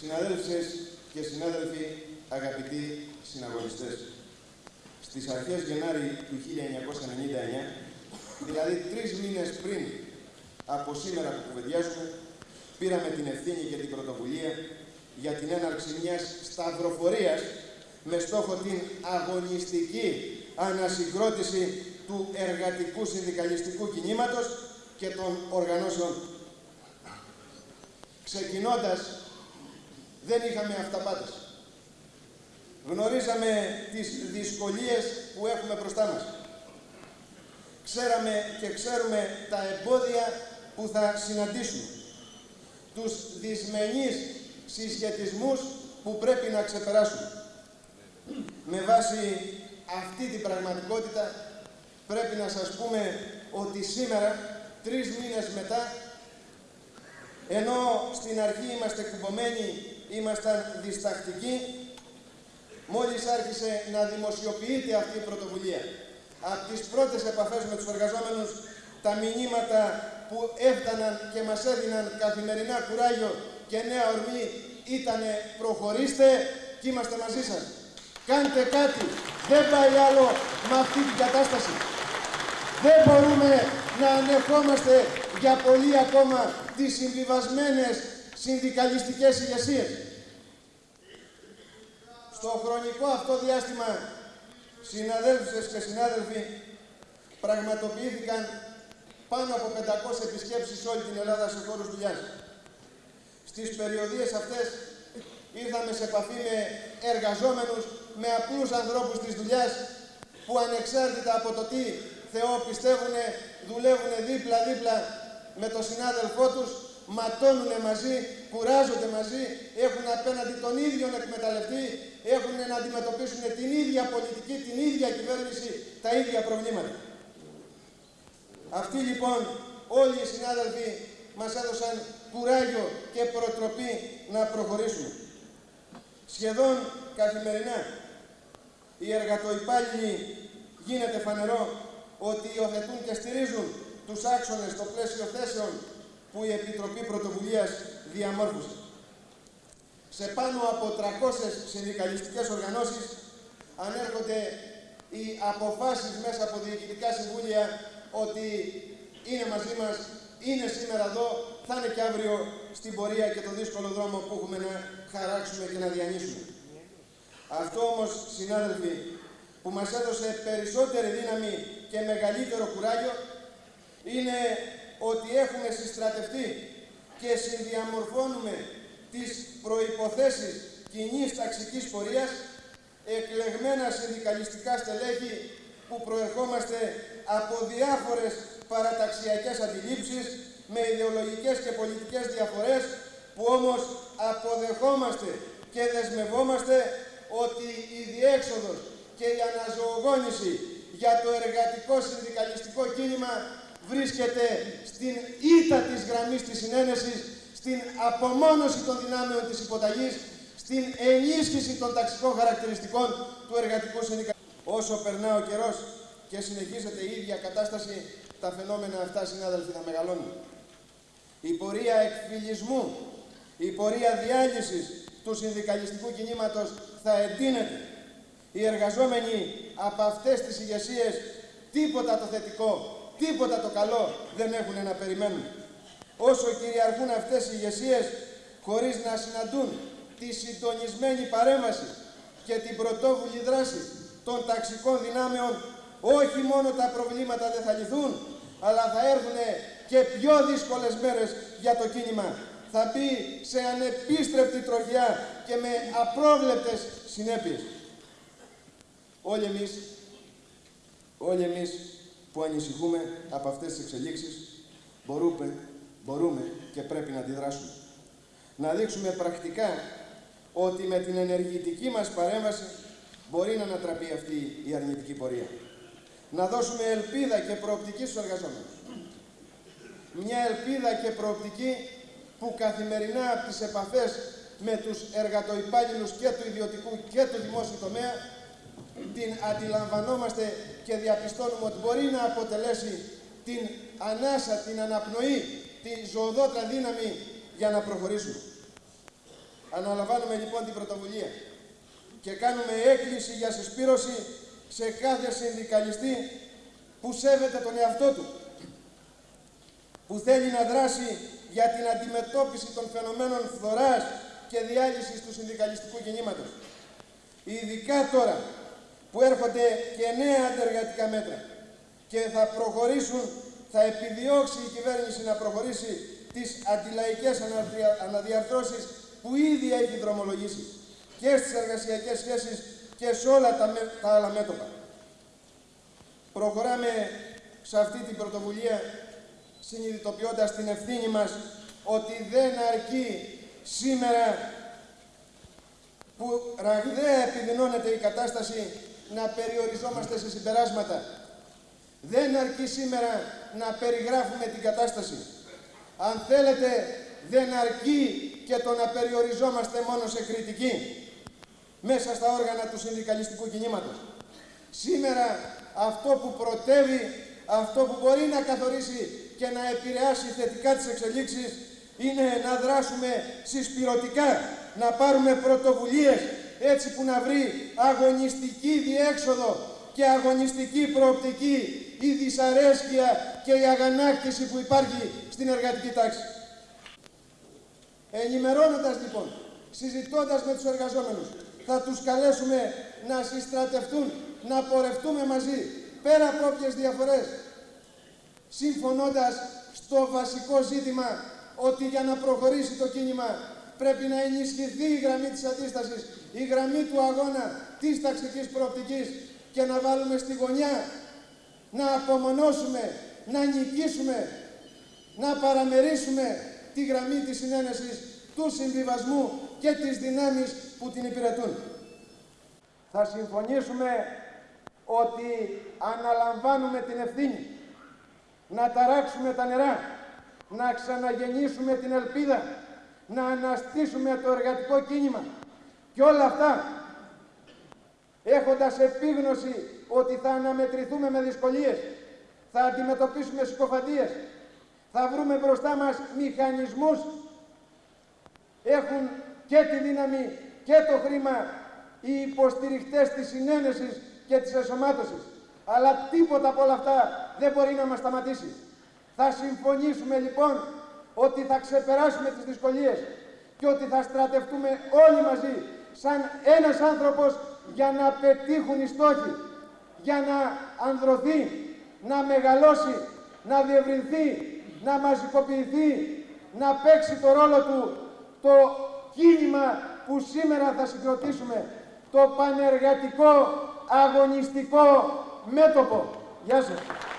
Συναδέλφες και συνάδελφοι, αγαπητοί συναγωνιστές, στις αρχές Γενάρη του 1999, δηλαδή τρεις μήνες πριν από σήμερα που κουβεντιάζουμε, πήραμε την ευθύνη και την πρωτοβουλία για την έναρξη μιας σταυροφορίας με στόχο την αγωνιστική ανασυγκρότηση του εργατικού συνδικαλιστικού κινήματος και των οργανώσεων. Ξεκινώντας, δεν είχαμε αυταπάτες. Γνωρίζαμε τις δυσκολίες που έχουμε μπροστά μας. Ξέραμε και ξέρουμε τα εμπόδια που θα συναντήσουμε. Τους δυσμενείς συσχετισμούς που πρέπει να ξεπεράσουμε. Με βάση αυτή την πραγματικότητα πρέπει να σας πούμε ότι σήμερα, τρεις μήνες μετά, ενώ στην αρχή είμαστε κουμπωμένοι, ήμασταν διστακτικοί, μόλις άρχισε να δημοσιοποιείται αυτή η πρωτοβουλία. Από τις πρώτες επαφές με τους εργαζόμενους, τα μηνύματα που έφταναν και μας έδιναν καθημερινά κουράγιο και νέα ορμή ήταν προχωρήστε και είμαστε μαζί σας. Κάντε κάτι. Δεν πάει άλλο με αυτή την κατάσταση. Δεν μπορούμε να ανεχόμαστε για πολύ ακόμα τις συμβιβασμένες συνδικαλιστικές ηγεσίες. Στο χρονικό αυτό διάστημα, συναδέλφους και συνάδελφοι, πραγματοποιήθηκαν πάνω από 500 επισκέψεις σε όλη την Ελλάδα σε χώρους δουλειάς. Στις περιοδίες αυτές ήρθαμε σε επαφή με εργαζόμενους, με απλούς ανθρώπους της δουλειάς που ανεξάρτητα από το τι Θεό πιστεύουν, δουλεύουν δίπλα-δίπλα με τον συνάδελφό τους, ματώνουν μαζί, κουράζονται μαζί, έχουν απέναντι τον ίδιο εκμεταλλευτή, έχουν να αντιμετωπίσουν την ίδια πολιτική, την ίδια κυβέρνηση, τα ίδια προβλήματα. Αυτοί λοιπόν όλοι οι συνάδελφοι μας έδωσαν κουράγιο και προτροπή να προχωρήσουμε. Σχεδόν καθημερινά οι εργατοϊπάλληλοι γίνεται φανερό ότι υιοθετούν και στηρίζουν τους άξονες στο πλαίσιο θέσεων που η Επιτροπή Πρωτοβουλίας διαμόρφωσε. Σε πάνω από 300 συνδικαλιστικές οργανώσεις ανέρχονται οι αποφάσεις μέσα από διοικητικά συμβούλια ότι είναι μαζί μας, είναι σήμερα εδώ, θα είναι και αύριο στην πορεία και το δύσκολο δρόμο που έχουμε να χαράξουμε και να διανύσουμε. Αυτό όμως, συνάδελφοι, που μας έδωσε περισσότερη δύναμη και μεγαλύτερο κουράγιο είναι ότι έχουμε συστρατευτεί και συνδιαμορφώνουμε τις προϋποθέσεις κοινή ταξικής πορείας εκλεγμένα συνδικαλιστικά στελέχη που προερχόμαστε από διάφορες παραταξιακές αντιλήψεις με ιδεολογικές και πολιτικές διαφορές που όμως αποδεχόμαστε και δεσμευόμαστε ότι η διέξοδος και η αναζωογόνηση για το εργατικό συνδικαλιστικό κίνημα βρίσκεται στην ήττα της γραμμής της συνένεσης, στην απομόνωση των δυνάμεων της υποταγής, στην ενίσχυση των ταξικών χαρακτηριστικών του εργατικού συνδικαλιστικού. Όσο περνά ο καιρός και συνεχίζεται η ίδια κατάσταση, τα φαινόμενα αυτά, συνάδελφοι, θα μεγαλώνουν. Η πορεία εκφυλισμού, η πορεία διάλυσης του συνδικαλιστικού κινήματος θα εντείνεται. Οι εργαζόμενοι από αυτές τις ηγεσίες τίποτα το θετικό, τίποτα το καλό δεν έχουν να περιμένουν. Όσο κυριαρχούν αυτές οι ηγεσίες χωρίς να συναντούν τη συντονισμένη παρέμβαση και την πρωτόβουλη δράση των ταξικών δυνάμεων, όχι μόνο τα προβλήματα δεν θα λυθούν, αλλά θα έρθουν και πιο δύσκολες μέρες για το κίνημα. Θα μπει σε ανεπίστρεπτη τροχιά και με απρόβλεπτες συνέπειες. Όλοι εμείς, όλοι εμείς που ανησυχούμε από αυτές τις εξελίξεις, μπορούμε, μπορούμε και πρέπει να αντιδράσουμε. Να δείξουμε πρακτικά ότι με την ενεργητική μας παρέμβαση μπορεί να ανατραπεί αυτή η αρνητική πορεία. Να δώσουμε ελπίδα και προοπτική στους εργαζόμενους. Μια ελπίδα και προοπτική που καθημερινά από τις επαφές με τους εργατοϊπάλληλους και του ιδιωτικού και του δημόσιου τομέα την αντιλαμβανόμαστε και διαπιστώνουμε ότι μπορεί να αποτελέσει την ανάσα, την αναπνοή, την ζωοδότα δύναμη για να προχωρήσουμε. Αναλαμβάνουμε λοιπόν την πρωτοβουλία και κάνουμε έκκληση για συσπήρωση σε κάθε συνδικαλιστή που σέβεται τον εαυτό του, που θέλει να δράσει για την αντιμετώπιση των φαινομένων φθοράς και διάλυσης του συνδικαλιστικού κινήματος. Ειδικά τώρα που έρχονται και νέα αντεργατικά μέτρα και θα προχωρήσουν, θα επιδιώξει η κυβέρνηση να προχωρήσει τις αντιλαϊκές αναδιαρθρώσεις που ήδη έχει δρομολογήσει και στις εργασιακές σχέσεις και σε όλα τα, τα άλλα μέτωπα. Προχωράμε σε αυτή την πρωτοβουλία συνειδητοποιώντας την ευθύνη μας ότι δεν αρκεί σήμερα που ραγδαία επιδεινώνεται η κατάσταση να περιοριζόμαστε σε συμπεράσματα. Δεν αρκεί σήμερα να περιγράφουμε την κατάσταση. Αν θέλετε, δεν αρκεί και το να περιοριζόμαστε μόνο σε κριτική μέσα στα όργανα του συνδικαλιστικού κινήματος. Σήμερα αυτό που προτεύει, αυτό που μπορεί να καθορίσει και να επηρεάσει θετικά τις εξελίξεις είναι να δράσουμε συσπηρωτικά, να πάρουμε πρωτοβουλίες έτσι που να βρει αγωνιστική διέξοδο και αγωνιστική προοπτική η δυσαρέσκεια και η αγανάκτηση που υπάρχει στην εργατική τάξη. Ενημερώνοντας λοιπόν, συζητώντας με τους εργαζόμενους, θα τους καλέσουμε να συστρατευτούν, να πορευτούμε μαζί, πέρα από όποιες διαφορές, συμφωνώντας στο βασικό ζήτημα ότι για να προχωρήσει το κίνημα πρέπει να ενισχυθεί η γραμμή της αντίστασης, η γραμμή του αγώνα της ταξικής προοπτικής και να βάλουμε στη γωνιά, να απομονώσουμε, να νικήσουμε, να παραμερίσουμε τη γραμμή της συνένεσης, του συμβιβασμού και τις δυνάμεις που την υπηρετούν. Θα συμφωνήσουμε ότι αναλαμβάνουμε την ευθύνη να ταράξουμε τα νερά, να ξαναγεννήσουμε την ελπίδα, να αναστήσουμε το εργατικό κίνημα και όλα αυτά έχοντας επίγνωση ότι θα αναμετρηθούμε με δυσκολίες, θα αντιμετωπίσουμε συκοφαντίες, θα βρούμε μπροστά μας μηχανισμούς έχουν και τη δύναμη και το χρήμα οι υποστηριχτές της συνένεσης και της εσωμάτωσης. Αλλά τίποτα από όλα αυτά δεν μπορεί να μας σταματήσει. Θα συμφωνήσουμε λοιπόν ότι θα ξεπεράσουμε τις δυσκολίες και ότι θα στρατευτούμε όλοι μαζί σαν ένας άνθρωπος για να πετύχουν οι στόχοι, για να ανδρωθεί, να μεγαλώσει, να διευρυνθεί, να μαζικοποιηθεί, να παίξει το ρόλο του το κίνημα που σήμερα θα συγκροτήσουμε, το πανεργατικό αγωνιστικό μέτωπο. Γεια σας.